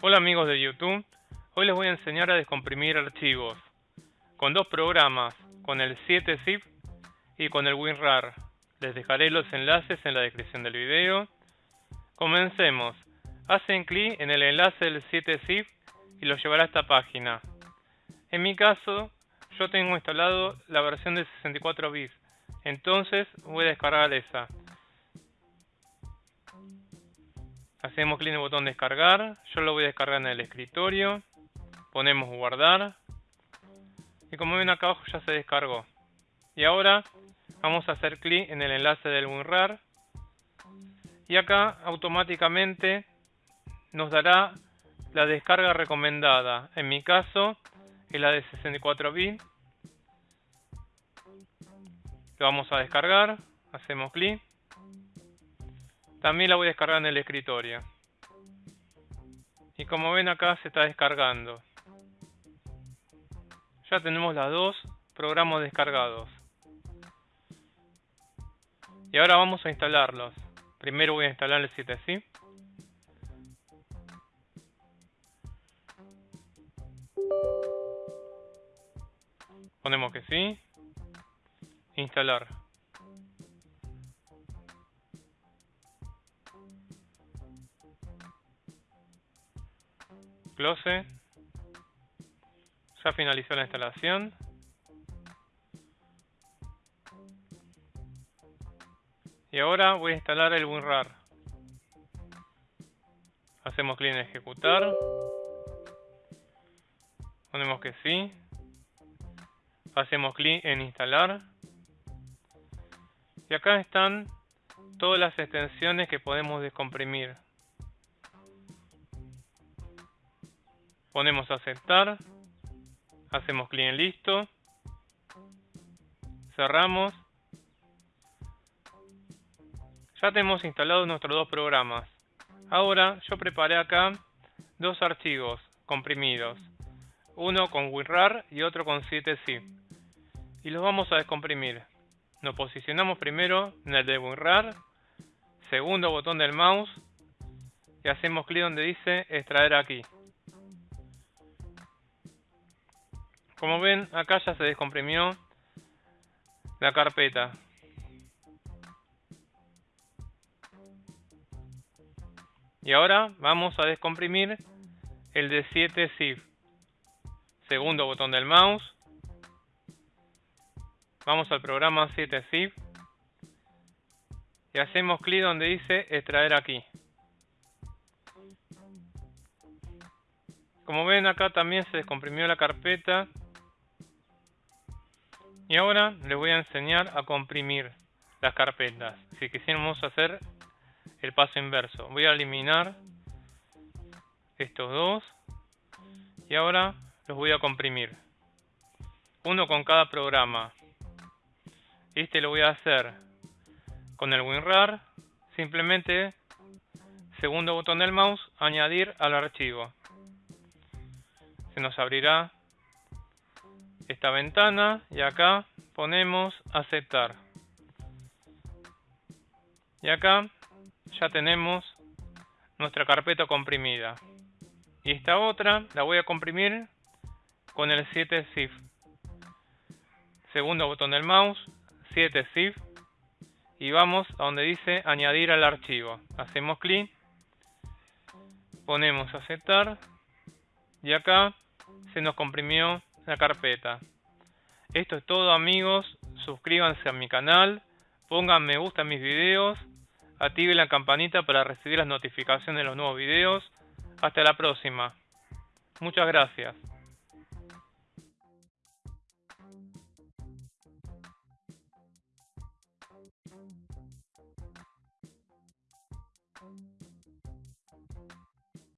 Hola amigos de YouTube, hoy les voy a enseñar a descomprimir archivos con dos programas, con el 7-zip y con el WinRAR. Les dejaré los enlaces en la descripción del video. Comencemos. Hacen clic en el enlace del 7-zip y los llevará a esta página. En mi caso, yo tengo instalado la versión de 64 bits, entonces voy a descargar esa. Hacemos clic en el botón descargar. Yo lo voy a descargar en el escritorio. Ponemos guardar. Y como ven acá abajo ya se descargó. Y ahora vamos a hacer clic en el enlace del WinRAR. Y acá automáticamente nos dará la descarga recomendada. En mi caso es la de 64 bits. Lo vamos a descargar. Hacemos clic. También la voy a descargar en el escritorio. Y como ven acá se está descargando. Ya tenemos las dos programas descargados. Y ahora vamos a instalarlos. Primero voy a instalar el 7 Ponemos que sí. Instalar. Close. Ya finalizó la instalación. Y ahora voy a instalar el WinRAR. Hacemos clic en ejecutar. Ponemos que sí. Hacemos clic en instalar. Y acá están todas las extensiones que podemos descomprimir. Ponemos aceptar. Hacemos clic en listo. Cerramos. Ya tenemos instalados nuestros dos programas. Ahora yo preparé acá dos archivos comprimidos. Uno con WinRAR y otro con 7zip. Y los vamos a descomprimir. Nos posicionamos primero en el de WinRAR. Segundo botón del mouse. Y hacemos clic donde dice extraer aquí. Como ven, acá ya se descomprimió la carpeta. Y ahora vamos a descomprimir el de 7zip. Segundo botón del mouse. Vamos al programa 7zip. Y hacemos clic donde dice extraer aquí. Como ven acá también se descomprimió la carpeta y ahora les voy a enseñar a comprimir las carpetas. Si quisiéramos hacer el paso inverso. Voy a eliminar estos dos. Y ahora los voy a comprimir. Uno con cada programa. Este lo voy a hacer con el WinRAR. Simplemente, segundo botón del mouse, añadir al archivo. Se nos abrirá esta ventana y acá ponemos aceptar. Y acá ya tenemos nuestra carpeta comprimida. Y esta otra la voy a comprimir con el 7-zip. Segundo botón del mouse, 7-zip. Y vamos a donde dice añadir al archivo. Hacemos clic. Ponemos aceptar. Y acá se nos comprimió la carpeta. Esto es todo amigos, suscríbanse a mi canal, pongan me gusta a mis videos, activen la campanita para recibir las notificaciones de los nuevos videos. Hasta la próxima. Muchas gracias.